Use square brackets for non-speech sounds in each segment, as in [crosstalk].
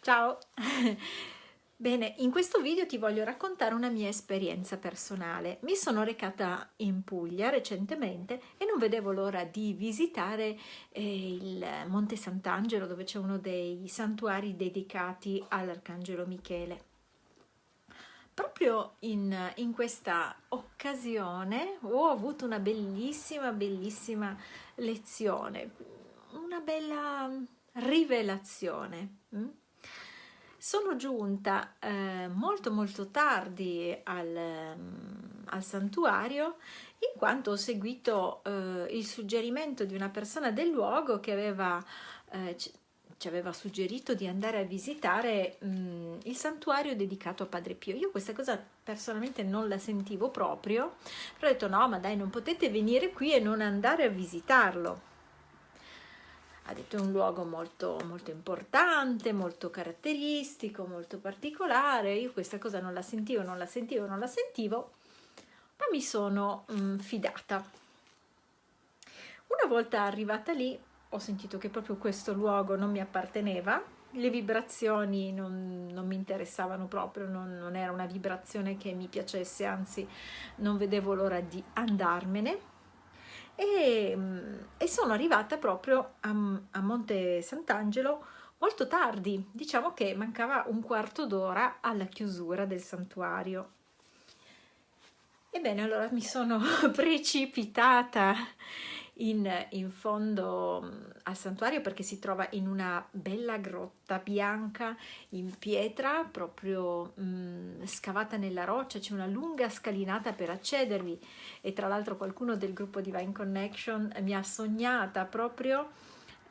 Ciao! [laughs] Bene, in questo video ti voglio raccontare una mia esperienza personale. Mi sono recata in Puglia recentemente e non vedevo l'ora di visitare eh, il Monte Sant'Angelo dove c'è uno dei santuari dedicati all'Arcangelo Michele. Proprio in, in questa occasione ho avuto una bellissima, bellissima lezione, una bella rivelazione. Mm? Sono giunta eh, molto molto tardi al, um, al, santuario in quanto ho seguito eh, il suggerimento di una persona del luogo che aveva, eh, ci aveva suggerito di andare a visitare mh, il santuario dedicato a Padre Pio. Io questa cosa personalmente non la sentivo proprio, però ho detto no ma dai non potete venire qui e non andare a visitarlo ha detto è un luogo molto, molto importante, molto caratteristico, molto particolare, io questa cosa non la sentivo, non la sentivo, non la sentivo, ma mi sono mm, fidata. Una volta arrivata lì ho sentito che proprio questo luogo non mi apparteneva, le vibrazioni non, non mi interessavano proprio, non, non era una vibrazione che mi piacesse, anzi non vedevo l'ora di andarmene e, e sono arrivata proprio a, a Monte Sant'Angelo molto tardi, diciamo che mancava un quarto d'ora alla chiusura del santuario. Ebbene, allora mi sono [laughs] precipitata in, in, fondo mm, al santuario perché si trova in una bella grotta bianca in pietra proprio mh, mm, scavata nella roccia. C'è una lunga scalinata per accedervi. E tra l'altro qualcuno del gruppo Divine Connection mi ha sognata proprio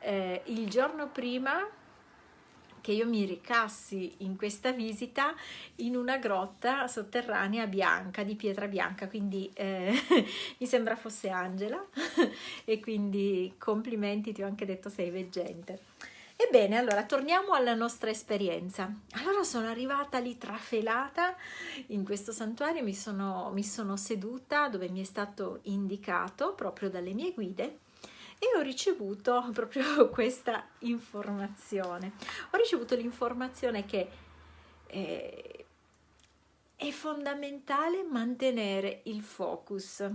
eh, il giorno prima che io mi ricassi in questa visita in una grotta sotterranea bianca, di pietra bianca, quindi eh, [laughs] mi sembra fosse Angela [laughs] e quindi complimenti, ti ho anche detto sei veggente. Ebbene, allora torniamo alla nostra esperienza. Allora sono arrivata lì trafelata in questo santuario, mi sono, mi sono seduta dove mi è stato indicato proprio dalle mie guide e ho ricevuto [laughs] proprio questa informazione. Ho ricevuto l'informazione che eh, è fondamentale mantenere il focus.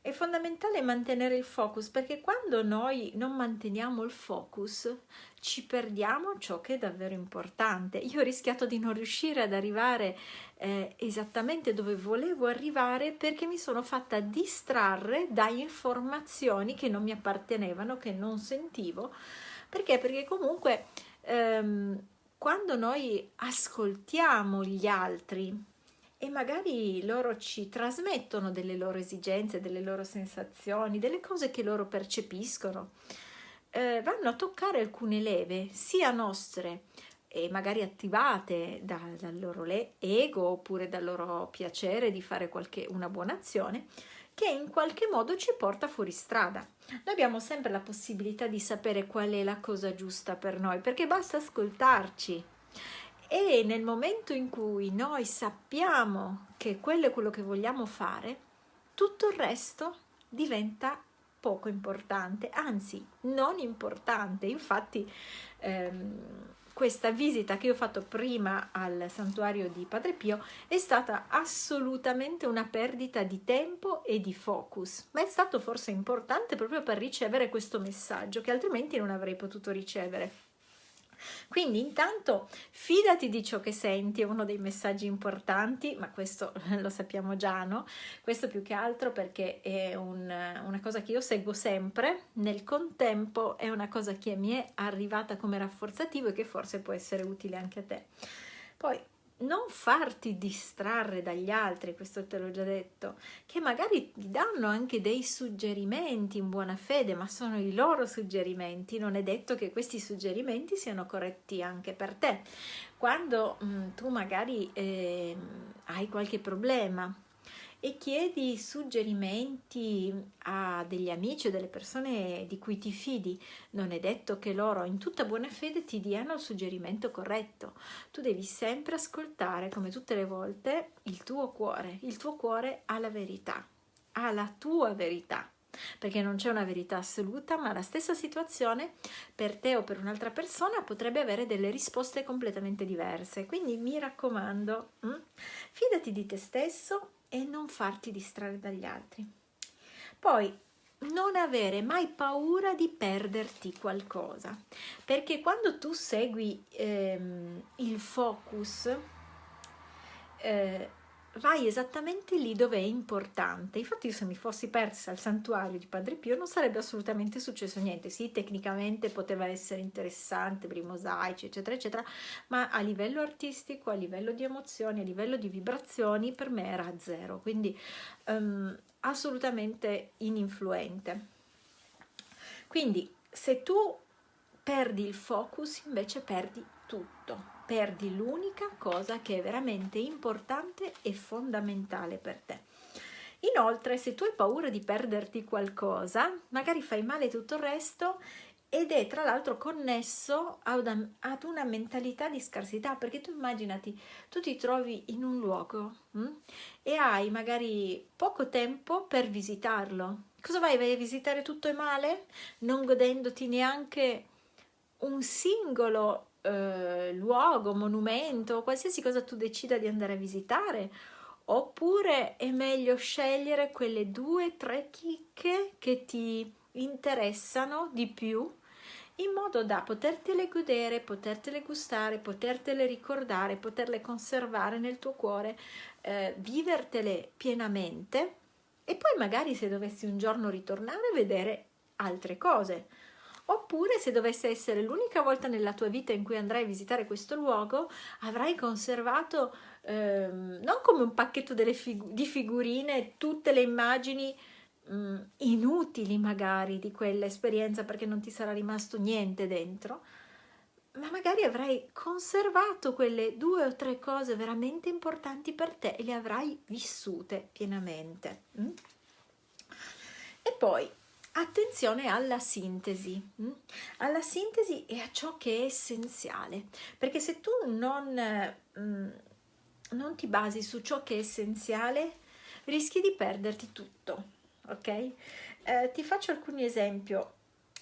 È fondamentale mantenere il focus perché quando noi non manteniamo il focus ci perdiamo ciò che è davvero importante. Io ho rischiato di non riuscire ad arrivare eh, esattamente dove volevo arrivare perché mi sono fatta distrarre da informazioni che non mi appartenevano, che non sentivo. Perché? Perché comunque ehm, quando noi ascoltiamo gli altri e magari loro ci trasmettono delle loro esigenze, delle loro sensazioni, delle cose che loro percepiscono, eh, vanno a toccare alcune leve, sia nostre e magari attivate da, dal loro ego oppure dal loro piacere di fare qualche, una buona azione, che in qualche modo ci porta fuori strada. Noi abbiamo sempre la possibilità di sapere qual è la cosa giusta per noi, perché basta ascoltarci. E nel momento in cui noi sappiamo che quello è quello che vogliamo fare, tutto il resto diventa poco importante, anzi non importante. Infatti ehm, questa visita che io ho fatto prima al santuario di Padre Pio è stata assolutamente una perdita di tempo e di focus, ma è stato forse importante proprio per ricevere questo messaggio che altrimenti non avrei potuto ricevere. Quindi intanto fidati di ciò che senti, è uno dei messaggi importanti, ma questo [laughs] lo sappiamo già, no? Questo più che altro perché è un, una cosa che io seguo sempre, nel contempo è una cosa che mi è arrivata come rafforzativo e che forse può essere utile anche a te. Poi non farti distrarre dagli altri, questo te l'ho già detto, che magari ti danno anche dei suggerimenti in buona fede, ma sono i loro suggerimenti, non è detto che questi suggerimenti siano corretti anche per te. Quando mh, mm, tu magari eh, hai qualche problema, e chiedi suggerimenti a degli amici o delle persone di cui ti fidi. Non è detto che loro in tutta buona fede ti diano il suggerimento corretto. Tu devi sempre ascoltare, come tutte le volte, il tuo cuore. Il tuo cuore ha la verità, ha la tua verità. perché non c'è una verità assoluta, ma la stessa situazione per te o per un'altra persona potrebbe avere delle risposte completamente diverse. Quindi mi raccomando, hm? fidati di te stesso e non farti distrarre dagli altri. Poi non avere mai paura di perderti qualcosa, perché quando tu segui ehm, il focus, eh, vai esattamente lì dove è importante. Infatti se mi fossi persa al santuario di Padre Pio non sarebbe assolutamente successo niente. Sì, tecnicamente poteva essere interessante per i mosaici, eccetera, eccetera, ma a livello artistico, a livello di emozioni, a livello di vibrazioni, per me era zero. Quindi um, assolutamente ininfluente. Quindi se tu perdi il focus, invece perdi tutto perdi l'unica cosa che è veramente importante e fondamentale per te. Inoltre, se tu hai paura di perderti qualcosa, magari fai male tutto il resto ed è tra l'altro connesso ad una, mentalità di scarsità, perché tu immaginati, tu ti trovi in un luogo hm? e hai magari poco tempo per visitarlo. Cosa vai? Vai a visitare tutto e male? Non godendoti neanche un singolo eh, luogo, monumento, qualsiasi cosa tu decida di andare a visitare, oppure è meglio scegliere quelle due, tre chicche che ti interessano di più in modo da potertele godere, potertele gustare, potertele ricordare, poterle conservare nel tuo cuore, eh, vivertele pienamente e poi magari se dovessi un giorno ritornare vedere altre cose Oppure se dovesse essere l'unica volta nella tua vita in cui andrai a visitare questo luogo, avrai conservato ehm, non come un pacchetto figu di figurine tutte le immagini mh, mm, inutili magari di quell'esperienza perché non ti sarà rimasto niente dentro, ma magari avrai conservato quelle due o tre cose veramente importanti per te e le avrai vissute pienamente. Mm? E poi attenzione alla sintesi, mm? alla sintesi e a ciò che è essenziale, perché se tu non, mm, non ti basi su ciò che è essenziale, rischi di perderti tutto, ok? Eh, ti faccio alcuni esempi.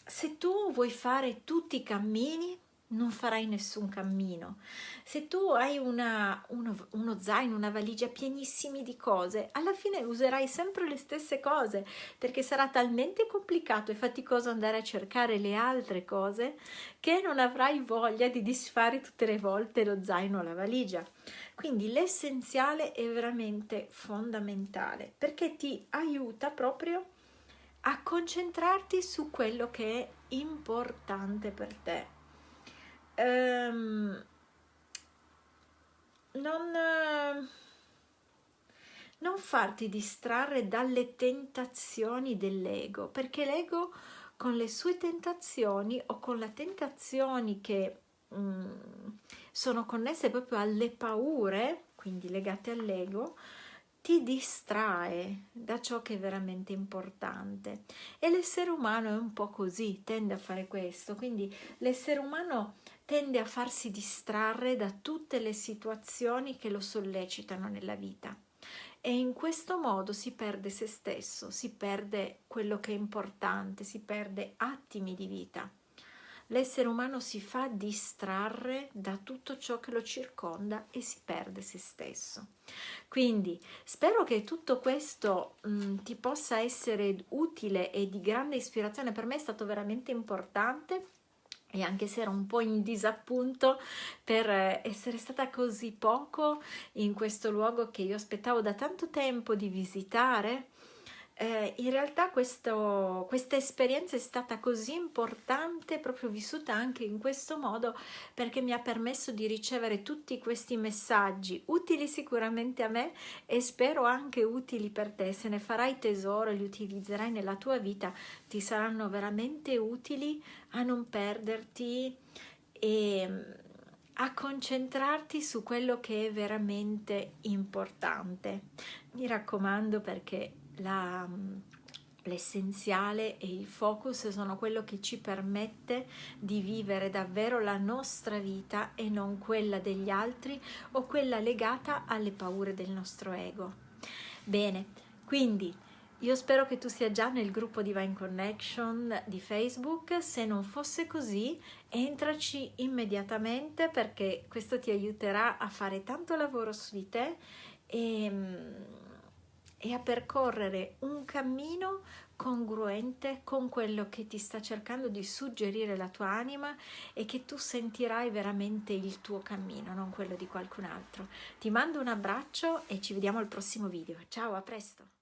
Se tu vuoi fare tutti i cammini, non farai nessun cammino. Se tu hai una, uno, uno, zaino, una valigia pienissimi di cose, alla fine userai sempre le stesse cose perché sarà talmente complicato e faticoso andare a cercare le altre cose che non avrai voglia di disfare tutte le volte lo zaino o la valigia. Quindi l'essenziale è veramente fondamentale perché ti aiuta proprio a concentrarti su quello che è importante per te ehm, non, non farti distrarre dalle tentazioni dell'ego, perché l'ego con le sue tentazioni o con le tentazioni che mm, sono connesse proprio alle paure, quindi legate all'ego, ti distrae da ciò che è veramente importante. E l'essere umano è un po' così, tende a fare questo, quindi l'essere umano tende a farsi distrarre da tutte le situazioni che lo sollecitano nella vita e in questo modo si perde se stesso, si perde quello che è importante, si perde attimi di vita. L'essere umano si fa distrarre da tutto ciò che lo circonda e si perde se stesso. Quindi spero che tutto questo mh, mm, ti possa essere utile e di grande ispirazione. Per me è stato veramente importante e anche se ero un po' in disappunto per eh, essere stata così poco in questo luogo che io aspettavo da tanto tempo di visitare, eh, in realtà questo, questa esperienza è stata così importante, proprio vissuta anche in questo modo, perché mi ha permesso di ricevere tutti questi messaggi, utili sicuramente a me e spero anche utili per te. Se ne farai tesoro e li utilizzerai nella tua vita, ti saranno veramente utili a non perderti e mm, a concentrarti su quello che è veramente importante. Mi raccomando perché l'essenziale e il focus sono quello che ci permette di vivere davvero la nostra vita e non quella degli altri o quella legata alle paure del nostro ego. Bene, quindi Io spero che tu sia già nel gruppo Divine Connection di Facebook, se non fosse così entraci immediatamente perché questo ti aiuterà a fare tanto lavoro su di te e, e a percorrere un cammino congruente con quello che ti sta cercando di suggerire la tua anima e che tu sentirai veramente il tuo cammino, non quello di qualcun altro. Ti mando un abbraccio e ci vediamo al prossimo video. Ciao, a presto!